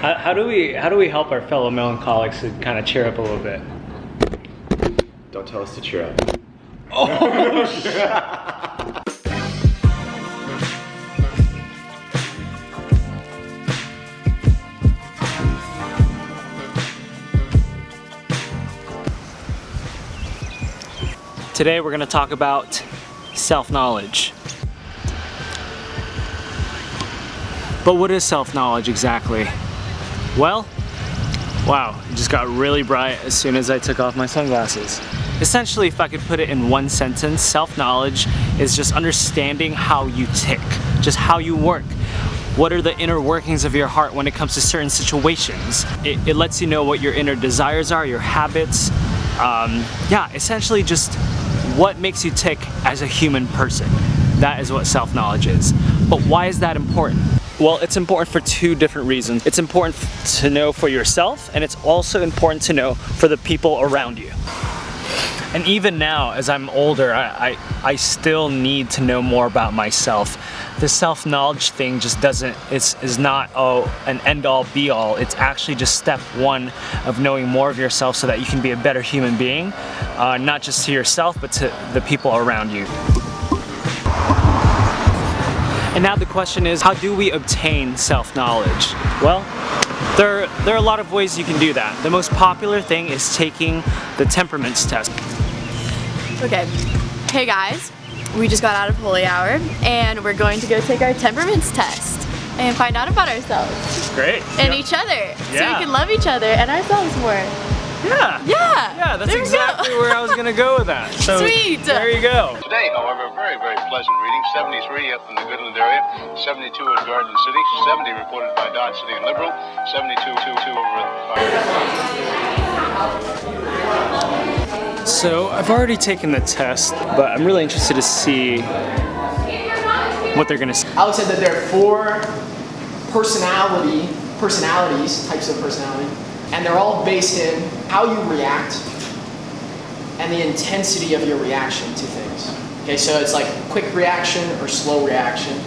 How, how do we how do we help our fellow melancholics to kind of cheer up a little bit? Don't tell us to cheer up. Oh. Today we're going to talk about self-knowledge. But what is self-knowledge exactly? Well, wow, it just got really bright as soon as I took off my sunglasses. Essentially, if I could put it in one sentence, self-knowledge is just understanding how you tick, just how you work. What are the inner workings of your heart when it comes to certain situations? It, it lets you know what your inner desires are, your habits. Um, yeah, essentially just what makes you tick as a human person. That is what self-knowledge is. But why is that important? Well, it's important for two different reasons. It's important to know for yourself, and it's also important to know for the people around you. And even now, as I'm older, I, I, I still need to know more about myself. The self-knowledge thing just doesn't, it's, is not oh, an end-all be-all. It's actually just step one of knowing more of yourself so that you can be a better human being, uh, not just to yourself, but to the people around you. And now the question is, how do we obtain self-knowledge? Well, there, there are a lot of ways you can do that. The most popular thing is taking the temperaments test. Okay, hey guys, we just got out of holy hour and we're going to go take our temperaments test and find out about ourselves Great. and Yep. each other so we can love each other and ourselves more. Yeah. Yeah, Yeah, that's there exactly where I was gonna go with that. So Sweet. There you go. Today, however, very, very pleasant reading. 73 up in the Goodland area, 72 at Garden City, 70 reported by Dodge City and Liberal, 72 2 2 over at So I've already taken the test, but I'm really interested to see what they're gonna say. Alex said that there are four personality, personalities, types of personality, and they're all based in how you react and the intensity of your reaction to things. Okay, so it's like quick reaction or slow reaction,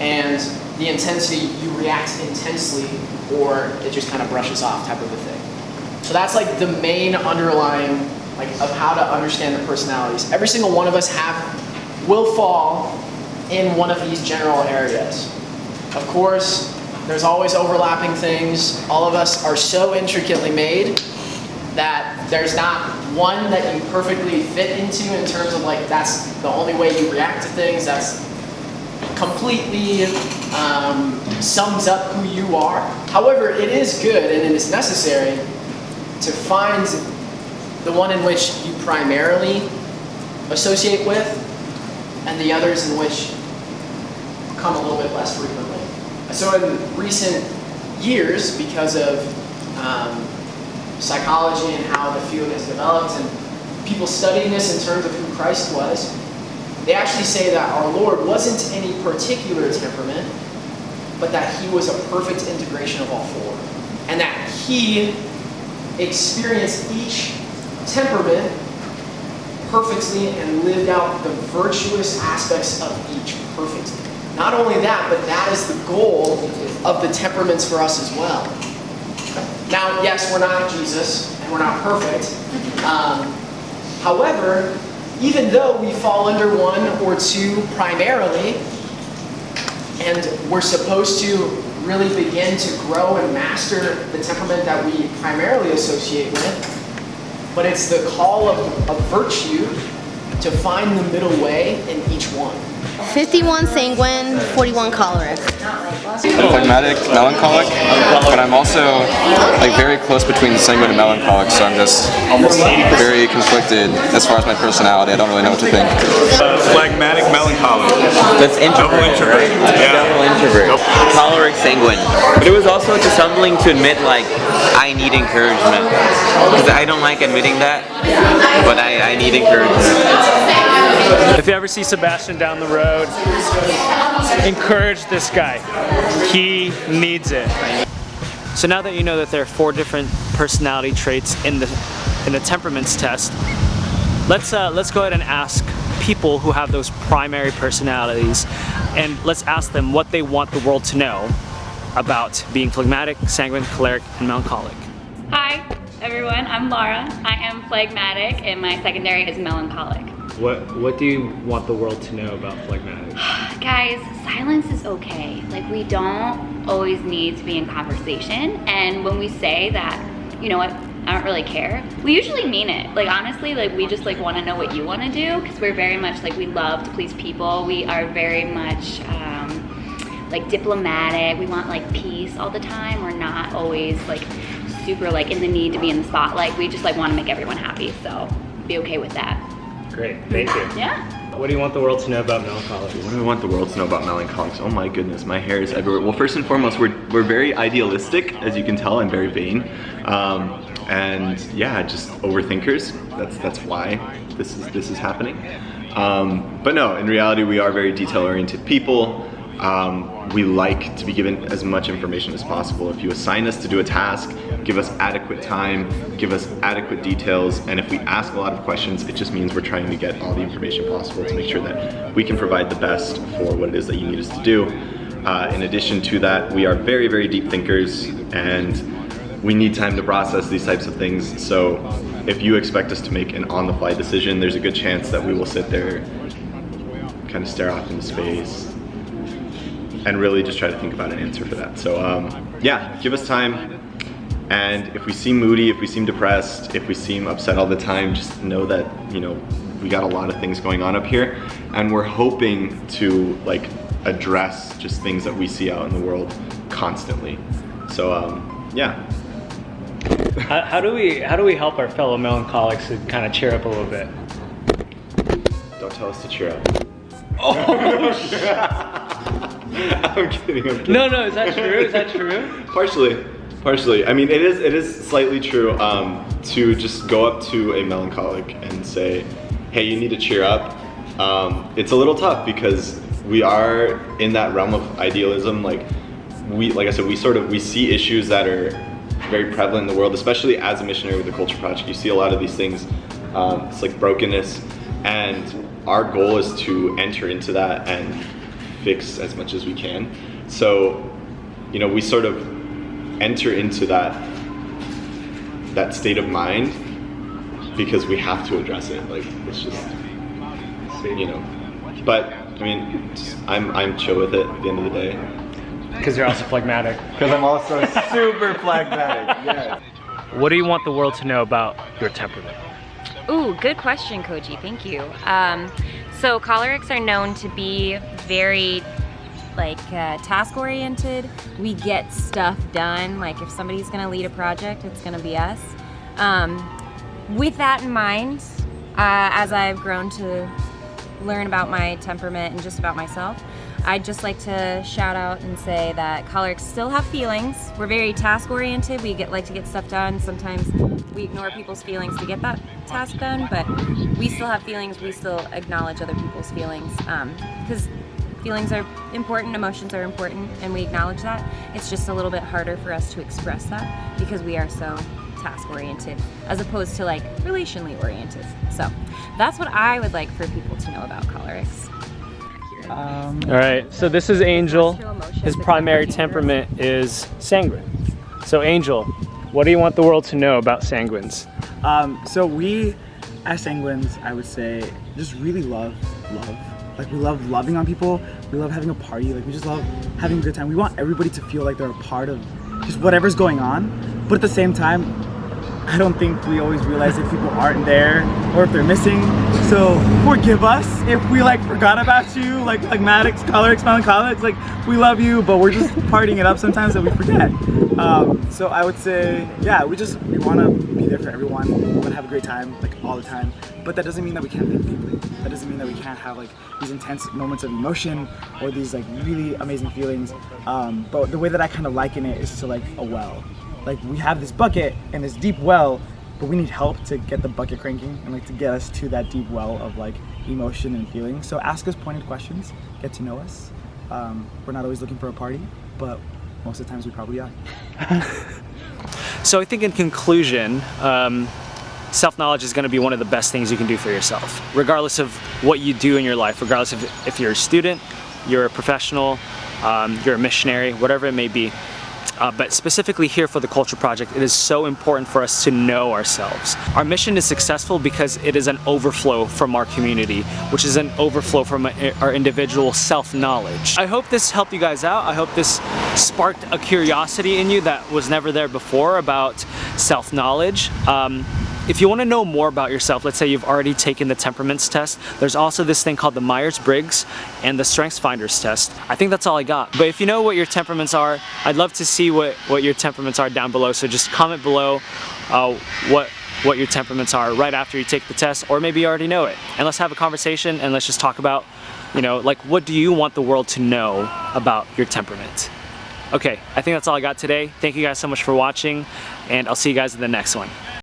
and the intensity, you react intensely or it just kind of brushes off type of a thing. So that's like the main underlying like of how to understand the personalities. Every single one of us have will fall in one of these general areas. Of course, there's always overlapping things. All of us are so intricately made that there's not one that you perfectly fit into in terms of like that's the only way you react to things. That's completely um, sums up who you are. However, it is good and it is necessary to find the one in which you primarily associate with and the others in which come a little bit less frequently. So in recent years, because of um, psychology and how the field has developed and people studying this in terms of who Christ was, they actually say that our Lord wasn't any particular temperament, but that he was a perfect integration of all four. And that he experienced each temperament perfectly and lived out the virtuous aspects of each perfectly. Not only that, but that is the goal of the temperaments for us as well. Now, yes, we're not Jesus and we're not perfect. Um, however, even though we fall under one or two primarily, and we're supposed to really begin to grow and master the temperament that we primarily associate with, but it's the call of, of virtue to find the middle way in each one. 51 sanguine, 41 choleric. I'm phlegmatic, melancholic, but I'm also like very close between sanguine and melancholic, so I'm just very conflicted as far as my personality. I don't really know what to think. Phlegmatic melancholic. That's introvert, Double introvert. right? Yeah. Double introvert. Choleric sanguine. But it was also just humbling to admit, like, I need encouragement. Because I don't like admitting that, but I, I need encouragement. If you ever see Sebastian down the road, encourage this guy. He needs it. So now that you know that there are four different personality traits in the in the temperaments test, let's uh, let's go ahead and ask people who have those primary personalities, and let's ask them what they want the world to know about being phlegmatic, sanguine, choleric, and melancholic. Hi, everyone. I'm Laura. I am phlegmatic, and my secondary is melancholic. What What do you want the world to know about phlegmatic? Guys, silence is okay. Like, we don't always need to be in conversation. And when we say that, you know what, I don't really care, we usually mean it. Like, honestly, like, we just, like, want to know what you want to do because we're very much, like, we love to please people. We are very much, um, like, diplomatic. We want, like, peace all the time. We're not always, like, super, like, in the need to be in the spotlight. We just, like, want to make everyone happy. So, be okay with that. Great, thank you. Yeah. What do you want the world to know about melancholics? What do I want the world to know about melancholics? Oh my goodness, my hair is everywhere. Well, first and foremost, we're, we're very idealistic. As you can tell, I'm very vain. Um, and yeah, just overthinkers. That's that's why this is this is happening. Um, but no, in reality, we are very detail-oriented people. Um, we like to be given as much information as possible. If you assign us to do a task, give us adequate time, give us adequate details, and if we ask a lot of questions, it just means we're trying to get all the information possible to make sure that we can provide the best for what it is that you need us to do. Uh, in addition to that, we are very, very deep thinkers, and we need time to process these types of things. So if you expect us to make an on-the-fly decision, there's a good chance that we will sit there, kind of stare off into space, and really just try to think about an answer for that. So um, yeah, give us time. And if we seem moody, if we seem depressed, if we seem upset all the time, just know that, you know, we got a lot of things going on up here and we're hoping to like address just things that we see out in the world constantly. So um, yeah. How, how do we How do we help our fellow melancholics to kind of cheer up a little bit? Don't tell us to cheer up. Oh, I'm kidding, I'm kidding. No, no, is that true? Is that true? Partially, partially. I mean, it is it is slightly true um, to just go up to a melancholic and say, "Hey, you need to cheer up." Um, it's a little tough because we are in that realm of idealism. Like we, like I said, we sort of we see issues that are very prevalent in the world, especially as a missionary with the Culture Project. You see a lot of these things. Um, it's like brokenness, and our goal is to enter into that and fix as much as we can. So, you know, we sort of enter into that that state of mind because we have to address it. Like it's just, you know. But I mean, I'm I'm chill with it at the end of the day. Because you're also phlegmatic. Because I'm also super phlegmatic. Yeah. What do you want the world to know about your temperament? Ooh, good question, Koji. Thank you. Um, so cholerics are known to be very like uh, task oriented. We get stuff done. Like if somebody's gonna lead a project, it's gonna be us. Um, with that in mind, uh, as I've grown to learn about my temperament and just about myself, I'd just like to shout out and say that cholerics still have feelings. We're very task oriented. We get like to get stuff done. Sometimes we ignore people's feelings to get that task done, but we still have feelings. We still acknowledge other people's feelings um, because feelings are important, emotions are important, and we acknowledge that. It's just a little bit harder for us to express that because we are so task oriented as opposed to like relationally oriented. So that's what I would like for people to know about cholerics. Um, All right, so this is Angel. His primary temperament is sanguine. So Angel, what do you want the world to know about Sanguines? Um, so we, as Sanguines, I would say, just really love love. Like we love loving on people. We love having a party. Like we just love having a good time. We want everybody to feel like they're a part of just whatever's going on. But at the same time, I don't think we always realize if people aren't there or if they're missing. So forgive us if we like forgot about you, like like Maddox, phlegmatics, cholerics, melancholics. Like we love you, but we're just partying it up sometimes that we forget. Um, so I would say, yeah, we just we want to be there for everyone. We want to have a great time, like all the time. But that doesn't mean that we can't think deeply. That doesn't mean that we can't have like these intense moments of emotion or these like really amazing feelings. Um, but the way that I kind of liken it is to like a well like we have this bucket and this deep well but we need help to get the bucket cranking and like to get us to that deep well of like emotion and feeling. So ask us pointed questions get to know us. Um, we're not always looking for a party but most of the times we probably are. So I think in conclusion, um, self-knowledge is going to be one of the best things you can do for yourself, regardless of what you do in your life, regardless of if you're a student, you're a professional, um, you're a missionary, whatever it may be. Uh, but specifically here for the Culture Project, it is so important for us to know ourselves. Our mission is successful because it is an overflow from our community, which is an overflow from our individual self-knowledge. I hope this helped you guys out. I hope this sparked a curiosity in you that was never there before about self-knowledge. Um, if you want to know more about yourself, let's say you've already taken the temperaments test, there's also this thing called the Myers-Briggs and the Strengths Finders test. I think that's all I got. But if you know what your temperaments are, I'd love to see what, what your temperaments are down below. So just comment below uh, what what your temperaments are right after you take the test, or maybe you already know it. And let's have a conversation and let's just talk about, you know, like what do you want the world to know about your temperament? Okay, I think that's all I got today. Thank you guys so much for watching, and I'll see you guys in the next one.